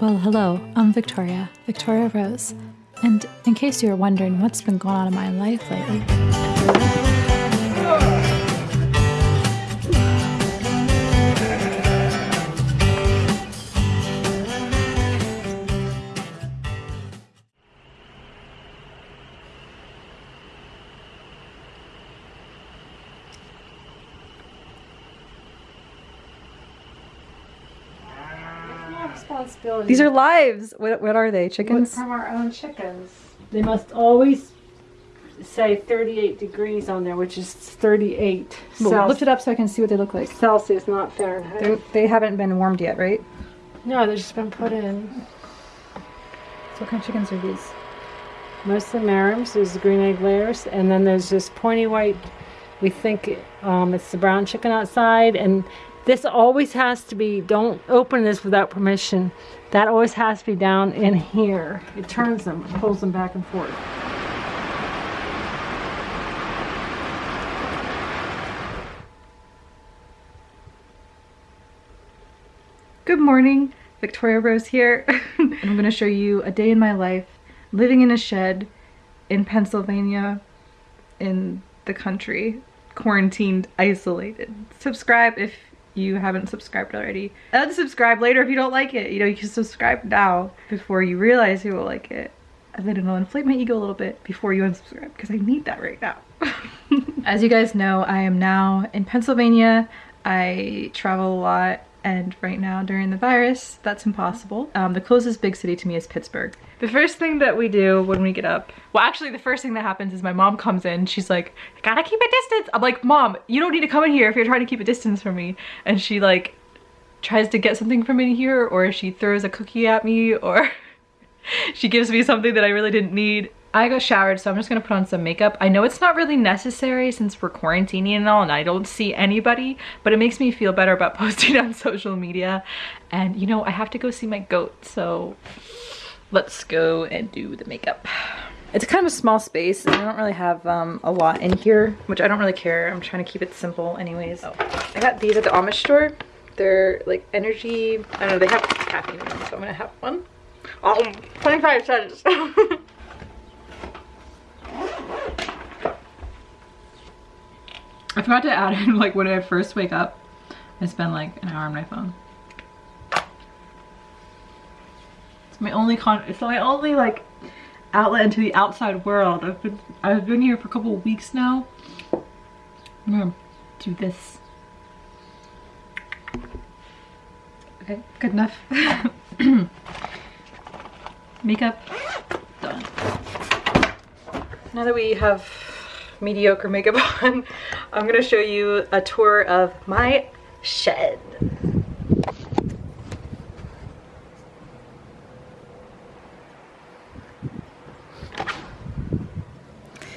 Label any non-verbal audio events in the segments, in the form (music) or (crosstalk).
Well, hello, I'm Victoria, Victoria Rose. And in case you were wondering what's been going on in my life lately, responsibility. These are lives. What, what are they? Chickens? from our own chickens. They must always say 38 degrees on there, which is 38 Well, Celsius. lift it up so I can see what they look like. Celsius, not Fahrenheit. They're, they haven't been warmed yet, right? no, they've just been put in. So what kind of chickens are these? Mostly Marans, there's the green egg layers, and then there's this pointy white. We think um, it's the brown chicken outside, and this always has to be, don't open this without permission. That always has to be down in here. It turns them, pulls them back and forth. Good morning, Victoria Rose here. (laughs) I'm going to show you a day in my life living in a shed in Pennsylvania in the country, quarantined, isolated. Subscribe if you haven't subscribed already. Unsubscribe later if you don't like it. You know, you can subscribe now before you realize you will like it. And then it'll inflate my ego a little bit before you unsubscribe because I need that right now. (laughs) As you guys know, I am now in Pennsylvania. I travel a lot and right now during the virus, that's impossible. Um, the closest big city to me is Pittsburgh. The first thing that we do when we get up, well actually the first thing that happens is my mom comes in, she's like, gotta keep a distance. I'm like, mom, you don't need to come in here if you're trying to keep a distance from me. And she like tries to get something from in here or she throws a cookie at me or (laughs) she gives me something that I really didn't need. I got showered, so I'm just gonna put on some makeup. I know it's not really necessary since we're quarantining and all and I don't see anybody, but it makes me feel better about (laughs) posting on social media. And you know, I have to go see my goat, so let's go and do the makeup. It's kind of a small space and I don't really have um, a lot in here, which I don't really care. I'm trying to keep it simple anyways. Oh, I got these at the Amish store. They're like energy, I don't know, they have caffeine in them, so I'm gonna have one. Oh, 25 cents. (laughs) I forgot to add in like when I first wake up, I spend like an hour on my phone. It's my only con it's my only like outlet into the outside world. I've been I've been here for a couple weeks now. I'm gonna do this. Okay, good enough. (coughs) Makeup done. Now that we have mediocre makeup (laughs) on, I'm gonna show you a tour of my shed.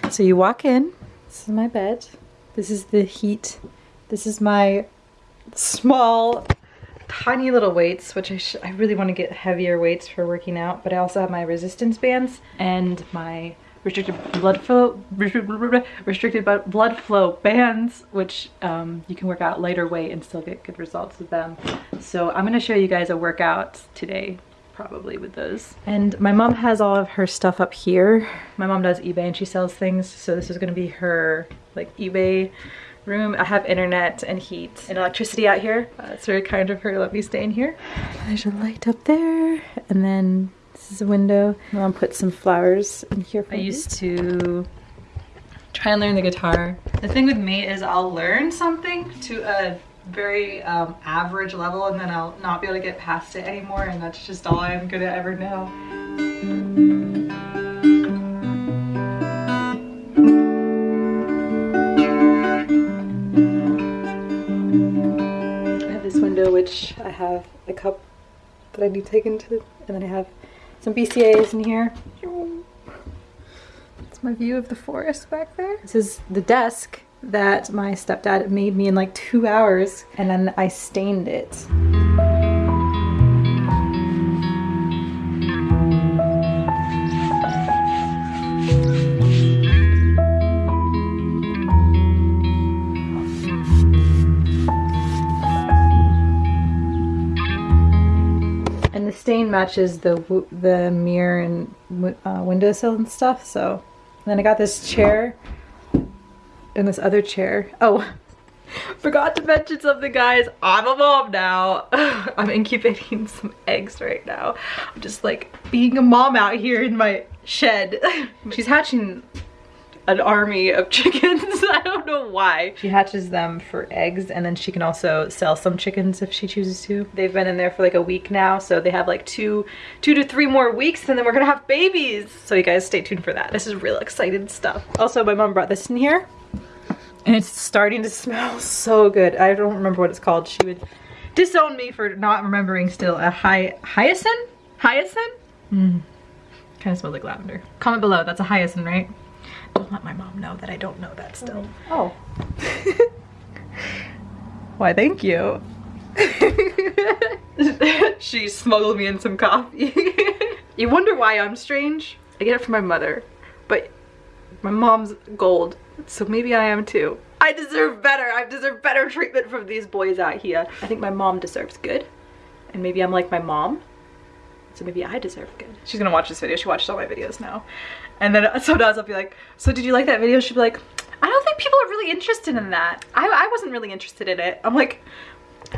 So you walk in, this is my bed, this is the heat, this is my small tiny little weights, which I, I really want to get heavier weights for working out, but I also have my resistance bands and my restricted blood flow restricted blood flow bands which um, you can work out lighter weight and still get good results with them so i'm going to show you guys a workout today probably with those and my mom has all of her stuff up here my mom does ebay and she sells things so this is going to be her like ebay room. I have internet and heat and electricity out here. Uh, it's very kind of her to let me stay in here. There's a light up there and then this is a window. I'm gonna put some flowers in here I used to try and learn the guitar. The thing with me is I'll learn something to a very um, average level and then I'll not be able to get past it anymore and that's just all I'm gonna ever know. I have this window which I have a cup that I need taken to and then I have some BCAAs in here. It's my view of the forest back there. This is the desk that my stepdad made me in like two hours and then I stained it. Stain matches the the mirror and uh, windowsill and stuff. So and then I got this chair and this other chair. Oh, (laughs) forgot to mention something, guys. I'm a mom now. (laughs) I'm incubating (laughs) some eggs right now. I'm just like being a mom out here in my shed. She's hatching an army of (laughs) chickens. I don't know why. She hatches them for eggs and then she can also sell some chickens if she chooses to. They've been in there for like a week now, so they have like two, two to three more weeks and then we're gonna have babies. So you guys stay tuned for that. This is real exciting stuff. Also, my mom brought this in here and it's starting to smell (laughs) so good. I don't remember what it's called. She would disown me for not remembering still a hy hyacinth? Hyacinth? Mm. Kind of smells like lavender. Comment below, that's a hyacinth, right? Don't let my mom know that I don't know that still. Oh. (laughs) Why, thank you. (laughs) she smuggled me in some coffee. (laughs) you wonder why I'm strange? I get it from my mother, but my mom's gold, so maybe I am too. I deserve better. I deserve better treatment from these boys out here. I think my mom deserves good, and maybe I'm like my mom, so maybe I deserve good. She's gonna watch this video. She watched all my videos now. And then (laughs) sometimes I'll be like, so did you like that video? She'll be like, I don't think people are really interested in that. I, I wasn't really interested in it. I'm like,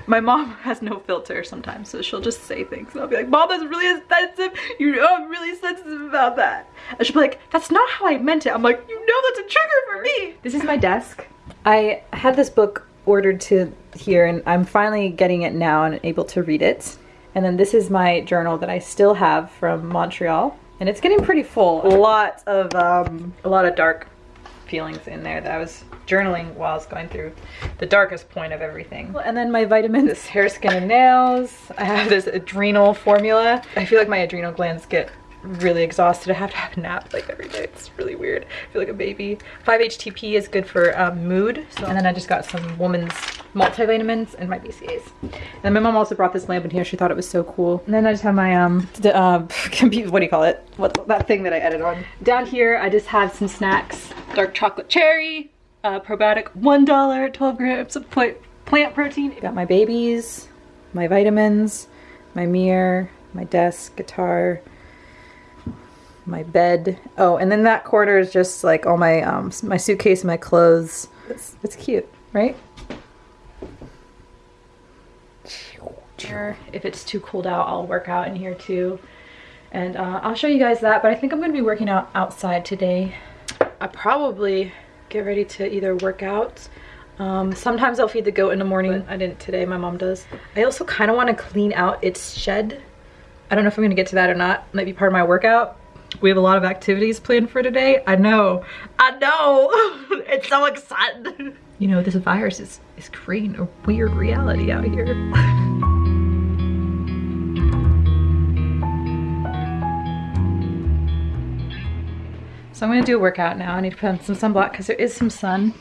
my mom (laughs) has no filter sometimes, so she'll just say things. And I'll be like, mom, that's really offensive. You know I'm really sensitive about that. And she'll be like, that's not how I meant it. I'm like, you know that's a trigger for me. This is my desk. I had this book ordered to here and I'm finally getting it now and able to read it. And then this is my journal that I still have from Montreal. And it's getting pretty full. A lot of um, a lot of dark feelings in there that I was journaling while I was going through the darkest point of everything. And then my vitamins, hair, skin, and nails. I have this adrenal formula. I feel like my adrenal glands get really exhausted. I have to have a nap like every day. It's really weird. I feel like a baby. 5-HTP is good for um, mood. So, and then I just got some woman's multivitamins and my BCAs. And my mom also brought this lamp in here. She thought it was so cool. And then I just have my, um, uh, (laughs) what do you call it? What, that thing that I edit on. Down here, I just have some snacks. Dark chocolate cherry, uh, probiotic, $1, 12 grams of plant protein. Got my babies, my vitamins, my mirror, my desk, guitar, my bed. Oh, and then that corner is just like all my um my suitcase, my clothes. It's it's cute, right? If it's too cold out, I'll work out in here too. And uh, I'll show you guys that, but I think I'm gonna be working out outside today. I probably get ready to either work out. Um, sometimes I'll feed the goat in the morning. I didn't today, my mom does. I also kind of want to clean out its shed. I don't know if I'm gonna get to that or not. Might be part of my workout. We have a lot of activities planned for today. I know, I know, (laughs) it's so exciting. You know, this virus is, is creating a weird reality out here. (laughs) So I'm gonna do a workout now. I need to put on some sunblock because there is some sun.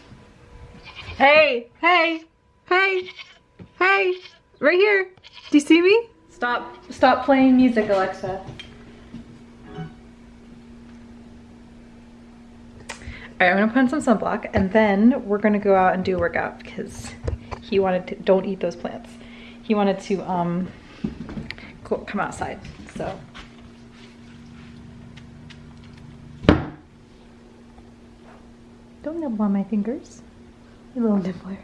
Hey, hey, hey, hey, right here. Do you see me? Stop, stop playing music, Alexa. I'm gonna put on some sunblock and then we're gonna go out and do a workout because he wanted to, don't eat those plants. He wanted to um, come outside, so. Don't nibble on my fingers, you little nibbler.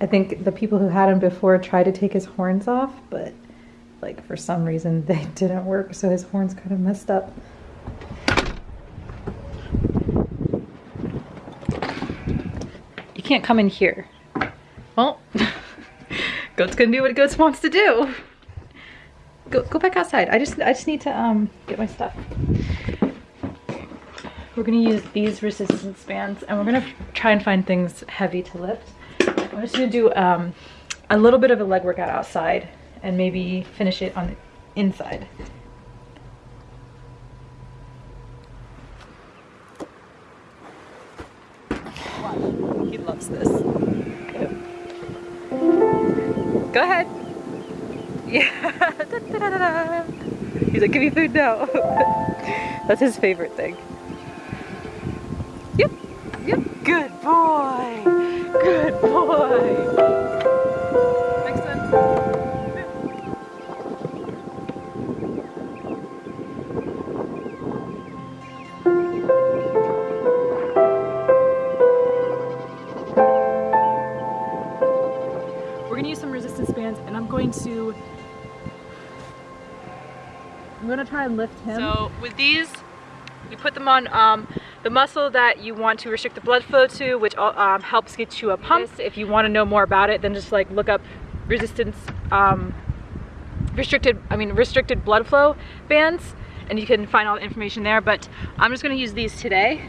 I think the people who had him before tried to take his horns off, but like for some reason (laughs) they didn't work, so his horns kind of messed up. Can't come in here. Well, (laughs) goat's gonna do what goats wants to do. Go, go back outside. I just, I just need to um get my stuff. We're gonna use these resistance bands and we're gonna try and find things heavy to lift. I'm just gonna do um, a little bit of a leg workout outside and maybe finish it on the inside. Loves this. Go ahead. Yeah. Da, da, da, He's like, give me food now. (laughs) That's his favorite thing. Yep. Yep. Good boy. Good boy. Going to use some resistance bands and I'm going to I'm gonna try and lift him. So with these, you put them on um, the muscle that you want to restrict the blood flow to, which um, helps get you a pump. If you want to know more about it, then just like look up resistance um, restricted, I mean restricted blood flow bands, and you can find all the information there. But I'm just gonna use these today.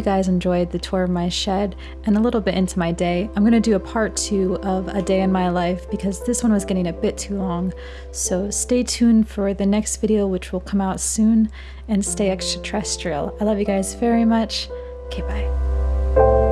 You guys enjoyed the tour of my shed and a little bit into my day. I'm going to do a part two of A Day in My Life because this one was getting a bit too long. So stay tuned for the next video, which will come out soon, and stay extraterrestrial. I love you guys very much. Okay, bye.